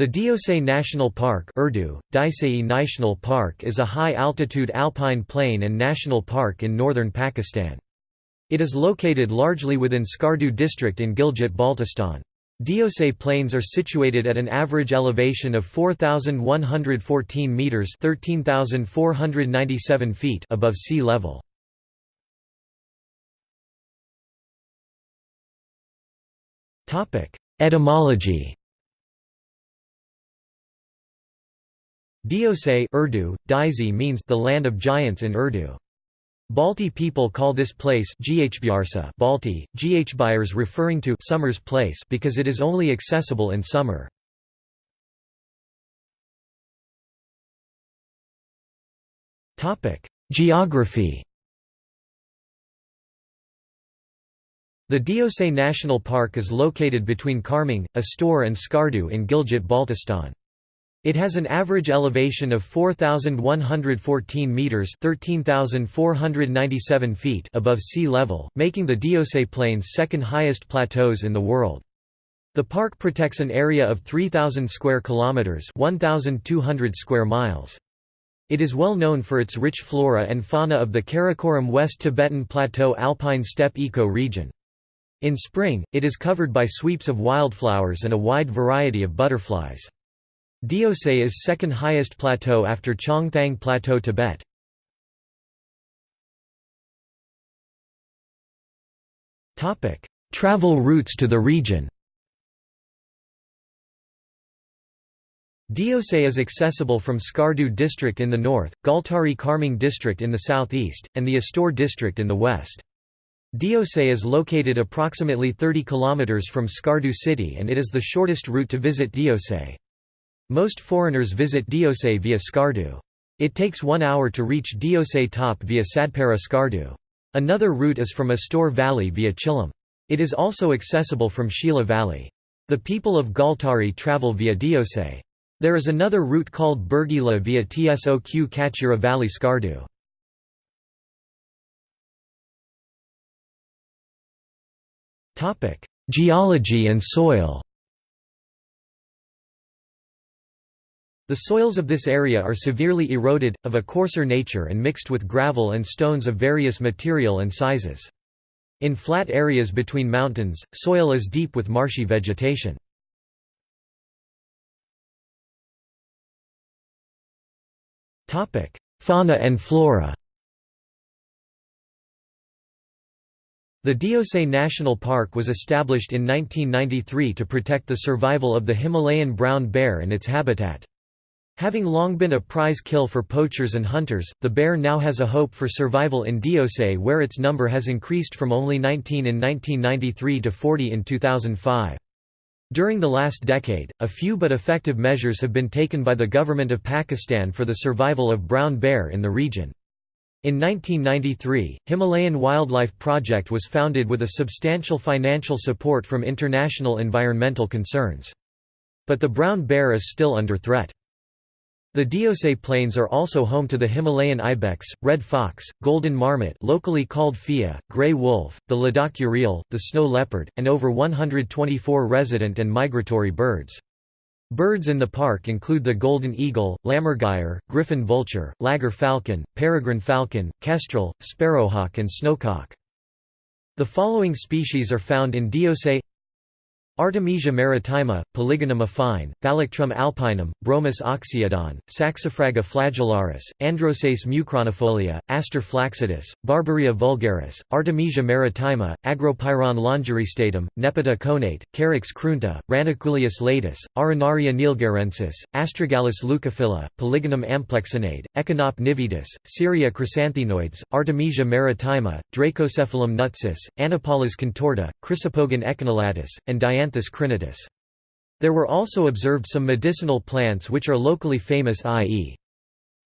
The Deosai National Park Urdu, National Park is a high-altitude alpine plain and national park in northern Pakistan. It is located largely within Skardu district in Gilgit-Baltistan. Deosai Plains are situated at an average elevation of 4,114 metres 13,497 feet above sea level. Etymology Deosai Urdu, Daisy means the land of giants in Urdu. Balti people call this place Balti, Ghbyars referring to summer's place because it is only accessible in summer. Geography The Deosai National Park is located between Kharmang, Astore and Skardu in Gilgit-Baltistan. It has an average elevation of 4114 meters, 13497 feet above sea level, making the Deosai Plains second highest plateaus in the world. The park protects an area of 3000 square kilometers, 1200 square miles. It is well known for its rich flora and fauna of the Karakoram West Tibetan Plateau alpine steppe eco-region. In spring, it is covered by sweeps of wildflowers and a wide variety of butterflies. Deosai is second highest plateau after Changthang Plateau Tibet. Travel routes to the region Deosai is accessible from Skardu district in the north, Gultari Kharmang district in the southeast, and the Astore district in the west. Deosai is located approximately 30 km from Skardu city and it is the shortest route to visit Deosai. Most foreigners visit Deosai via Skardu. It takes one hour to reach Deosai top via Sadpara Skardu. Another route is from Astore Valley via Chilam. It is also accessible from Shila Valley. The people of Gultari travel via Deosai. There is another route called Bergila via Tsok Kachira Valley Skardu. Geology and soil The soils of this area are severely eroded, of a coarser nature and mixed with gravel and stones of various material and sizes. In flat areas between mountains, soil is deep with marshy vegetation. Fauna and flora The Deosai National Park was established in 1993 to protect the survival of the Himalayan brown bear and its habitat. Having long been a prize kill for poachers and hunters, the bear now has a hope for survival in Deosai where its number has increased from only 19 in 1993 to 40 in 2005. During the last decade, a few but effective measures have been taken by the government of Pakistan for the survival of brown bear in the region. In 1993, Himalayan Wildlife Project was founded with a substantial financial support from international environmental concerns. But the brown bear is still under threat. The Deosai Plains are also home to the Himalayan ibex, red fox, golden marmot locally called fia, grey wolf, the Ladakh urial, the snow leopard, and over 124 resident and migratory birds. Birds in the park include the golden eagle, lammergeier, griffon vulture, laggar falcon, peregrine falcon, kestrel, sparrowhawk and snowcock. The following species are found in Deosai Artemisia maritima, Polygonum affine, Thalictrum alpinum, Bromus oxyodon, Saxifraga flagellaris, Androsace mucronifolia, Aster flaccidus, Barbarea vulgaris, Artemisia maritima, Agropyron longiristatum, Nepeta connata, Carex cruenta, Ranunculus latus, Arenaria nilgarensis, Astragalus leucophila, Polygonum amplexinade, Echinop nivedus, Syria chrysanthenoides, Artemisia maritima, Dracocephalum nutsus, Anaphalis contorta, Chrysopogon echinulatus, and Dianthus crinitus. There were also observed some medicinal plants which are locally famous i.e.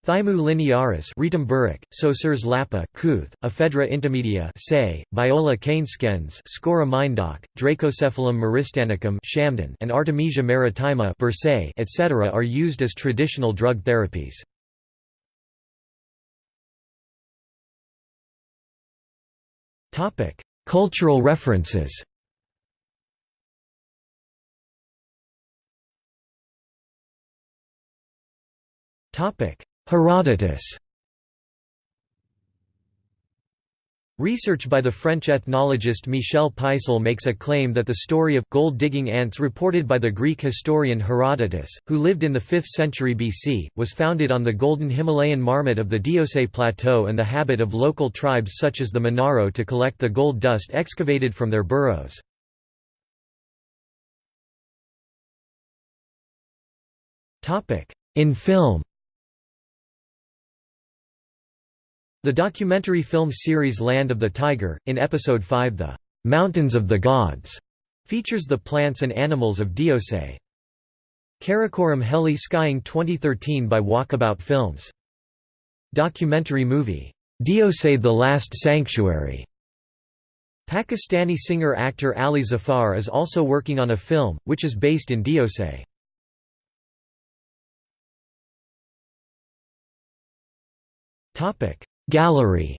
Thymu linearis Rhytum burrick, Saussurea lappa Kuth, Ephedra intermedia say, Viola canescens Scora mindock, Dracocephalum myristanicum Shamden and Artemisia maritima etc. are used as traditional drug therapies. Cultural references Herodotus. Research by the French ethnologist Michel Peissel makes a claim that the story of gold-digging ants reported by the Greek historian Herodotus, who lived in the 5th century BC, was founded on the golden Himalayan marmot of the Deosai Plateau and the habit of local tribes such as the Monaro to collect the gold dust excavated from their burrows. In film The documentary film series Land of the Tiger, in Episode 5 The "'Mountains of the Gods' features the plants and animals of Deosai. Karakoram Heli Skying 2013 by Walkabout Films. Documentary movie, Deosai the Last Sanctuary. Pakistani singer-actor Ali Zafar is also working on a film, which is based in Deosai. Gallery.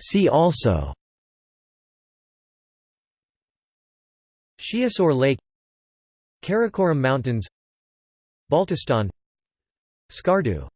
See also. Sheosar Lake. Karakoram Mountains. Baltistan. Skardu